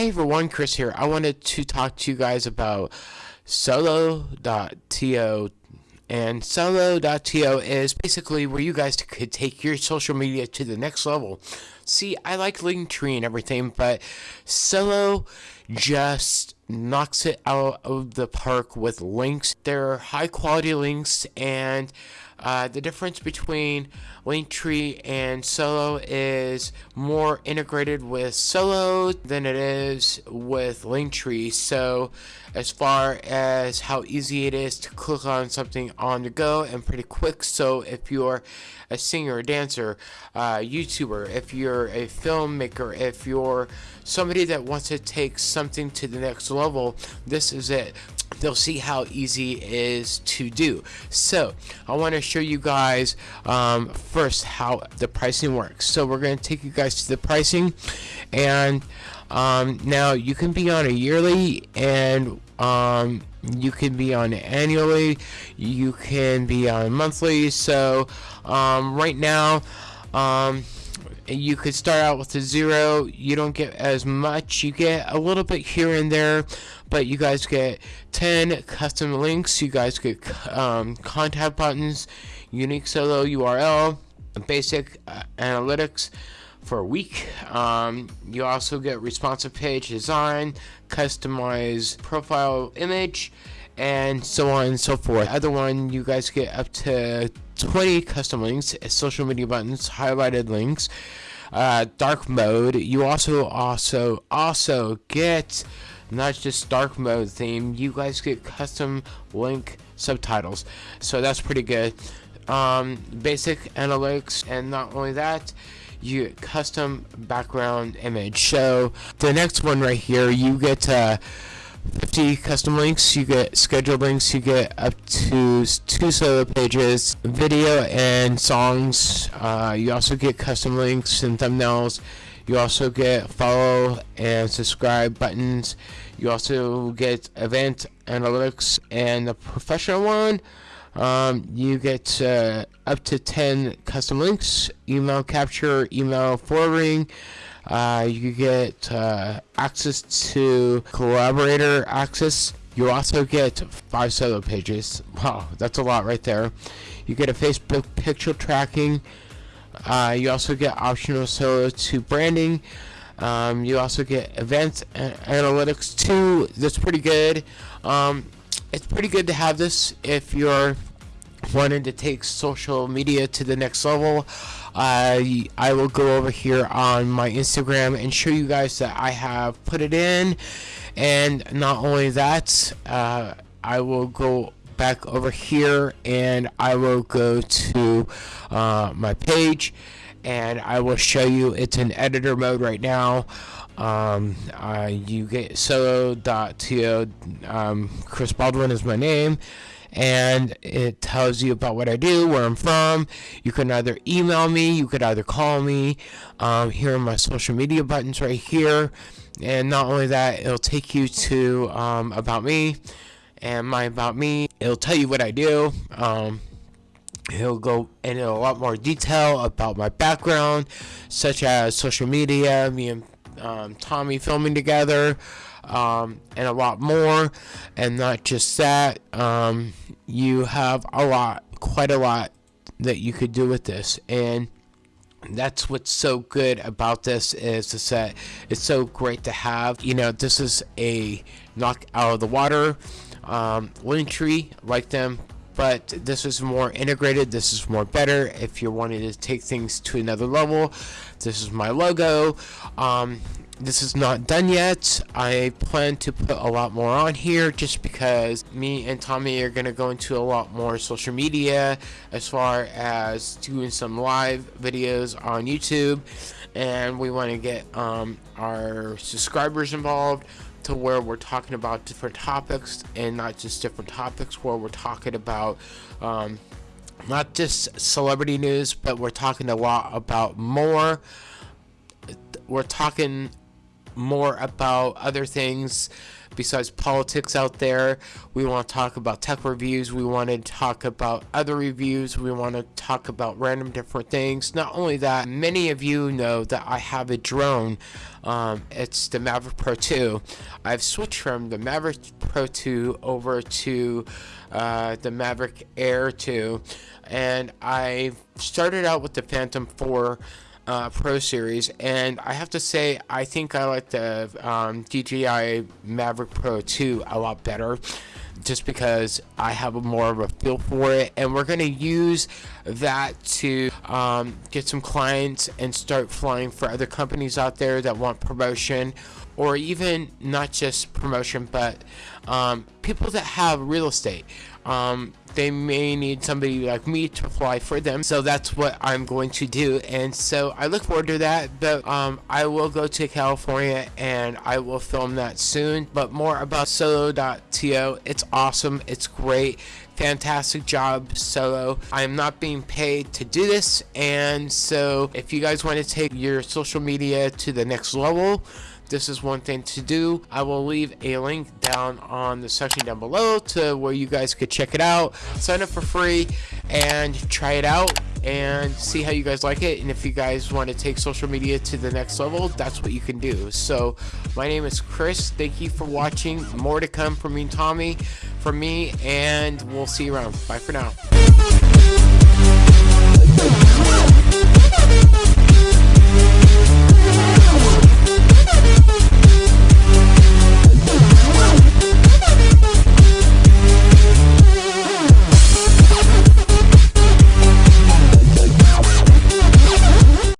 Hey everyone, Chris here. I wanted to talk to you guys about solo.to and solo.to is basically where you guys could take your social media to the next level. See, I like Linktree and everything, but solo just knocks it out of the park with links. They're high quality links and uh, the difference between Linktree and Solo is more integrated with Solo than it is with Linktree. So, as far as how easy it is to click on something on the go and pretty quick. So, if you're a singer, a dancer, uh, YouTuber, if you're a filmmaker, if you're somebody that wants to take something to the next level, this is it they'll see how easy it is to do. So I want to show you guys um, first how the pricing works. So we're going to take you guys to the pricing and um, now you can be on a yearly and um, you can be on annually you can be on monthly so um, right now um, you could start out with a zero. You don't get as much. You get a little bit here and there but you guys get 10 custom links. You guys get um, contact buttons unique solo url basic uh, analytics for a week. Um, you also get responsive page design customized profile image and so on and so forth other one you guys get up to 20 custom links, social media buttons, highlighted links, uh, dark mode. You also also also get not just dark mode theme. You guys get custom link subtitles, so that's pretty good. Um, basic analytics, and not only that, you get custom background image. So the next one right here, you get. Uh, 50 custom links, you get scheduled links, you get up to two solo pages, video and songs. Uh, you also get custom links and thumbnails. You also get follow and subscribe buttons. You also get event analytics and the professional one. Um, you get uh, up to 10 custom links, email capture, email forwarding. Uh, you get uh, access to collaborator access. You also get five solo pages. Wow, that's a lot right there. You get a Facebook pixel tracking. Uh, you also get optional solo to branding. Um, you also get events analytics too. That's pretty good. Um, it's pretty good to have this if you're wanting to take social media to the next level. I I will go over here on my Instagram and show you guys that I have put it in and not only that uh, I will go back over here and I will go to uh, my page and I will show you it's in editor mode right now um, uh, you get solo.to um, Chris Baldwin is my name and it tells you about what I do, where I'm from. You can either email me, you could either call me. Um, here are my social media buttons right here. And not only that, it'll take you to um, About Me and My About Me. It'll tell you what I do. Um, He'll go into a lot more detail about my background, such as social media, me and um, Tommy filming together, um, and a lot more. And not just that, um, you have a lot, quite a lot that you could do with this. And that's what's so good about this is the set. It's so great to have. You know, this is a knock out of the water um, Linktree, like them, but this is more integrated this is more better if you're wanting to take things to another level this is my logo um, this is not done yet. I plan to put a lot more on here just because me and Tommy are going to go into a lot more social media as far as doing some live videos on YouTube and we want to get um, our subscribers involved to where we're talking about different topics and not just different topics where we're talking about um, not just celebrity news but we're talking a lot about more we're talking more about other things besides politics out there. We want to talk about tech reviews. We want to talk about other reviews. We want to talk about random different things. Not only that, many of you know that I have a drone. Um, it's the Maverick Pro 2. I've switched from the Maverick Pro 2 over to uh, the Maverick Air 2 and I started out with the Phantom 4 uh, Pro Series, and I have to say, I think I like the um, DJI Mavic Pro 2 a lot better just because I have a more of a feel for it and we're going to use that to um, get some clients and start flying for other companies out there that want promotion or even not just promotion but um, people that have real estate um, they may need somebody like me to fly for them. So that's what I'm going to do. And so I look forward to that. But um, I will go to California and I will film that soon. But more about solo.to it's awesome. It's great. Fantastic job solo. I'm not being paid to do this. And so if you guys want to take your social media to the next level this is one thing to do. I will leave a link down on the section down below to where you guys could check it out. Sign up for free and try it out and see how you guys like it. And if you guys want to take social media to the next level that's what you can do. So my name is Chris. Thank you for watching. More to come from me and Tommy from me and we'll see you around. Bye for now